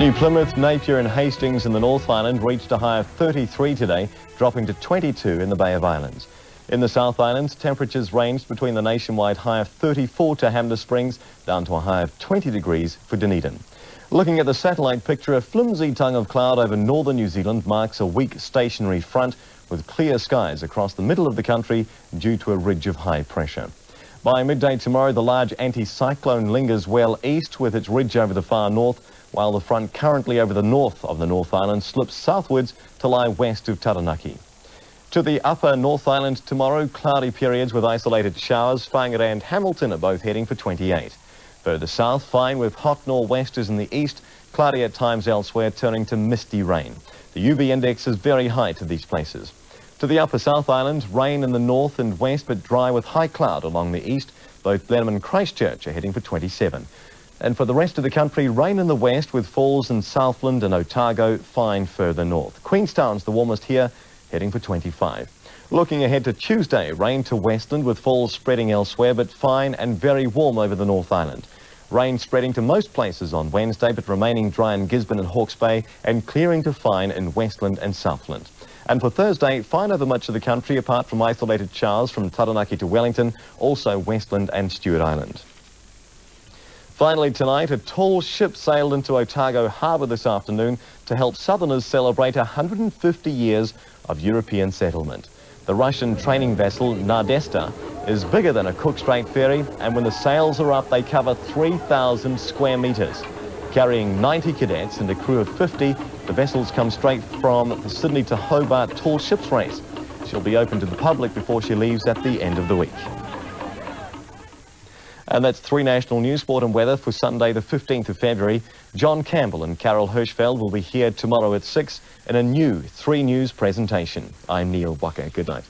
New Plymouth, Napier and Hastings in the North Island reached a high of 33 today, dropping to 22 in the Bay of Islands. In the South Island, temperatures ranged between the nationwide high of 34 to Hanmer Springs down to a high of 20 degrees for Dunedin. Looking at the satellite picture, a flimsy tongue of cloud over northern New Zealand marks a weak stationary front with clear skies across the middle of the country due to a ridge of high pressure. By midday tomorrow, the large anticyclone lingers well east with its ridge over the far north, while the front currently over the north of the North Island slips southwards to lie west of Taranaki. To the upper North Island tomorrow, cloudy periods with isolated showers. Whangarei and Hamilton are both heading for 28. Further south, fine with hot nor'westers in the east, cloudy at times elsewhere, turning to misty rain. The UV index is very high to these places. To the upper South Island, rain in the north and west, but dry with high cloud along the east. Both Blenheim and Christchurch are heading for 27. And for the rest of the country, rain in the west with falls in Southland and Otago, fine further north. Queenstown's the warmest here, heading for 25. Looking ahead to Tuesday, rain to westland with falls spreading elsewhere, but fine and very warm over the North Island. Rain spreading to most places on Wednesday, but remaining dry in Gisborne and Hawke's Bay, and clearing to fine in Westland and Southland. And for Thursday, fine over much of the country, apart from isolated showers from Taranaki to Wellington, also Westland and Stewart Island. Finally tonight, a tall ship sailed into Otago Harbour this afternoon to help southerners celebrate 150 years of European settlement. The Russian training vessel Nadezhda is bigger than a Cook Strait ferry and when the sails are up they cover 3,000 square metres. Carrying 90 cadets and a crew of 50, the vessels come straight from the Sydney to Hobart tall ships race. She'll be open to the public before she leaves at the end of the week. And that's three national news, sport and weather for Sunday the 15th of February. John Campbell and Carol Hirschfeld will be here tomorrow at 6 in a new 3 News presentation. I'm Neil Walker. Good night.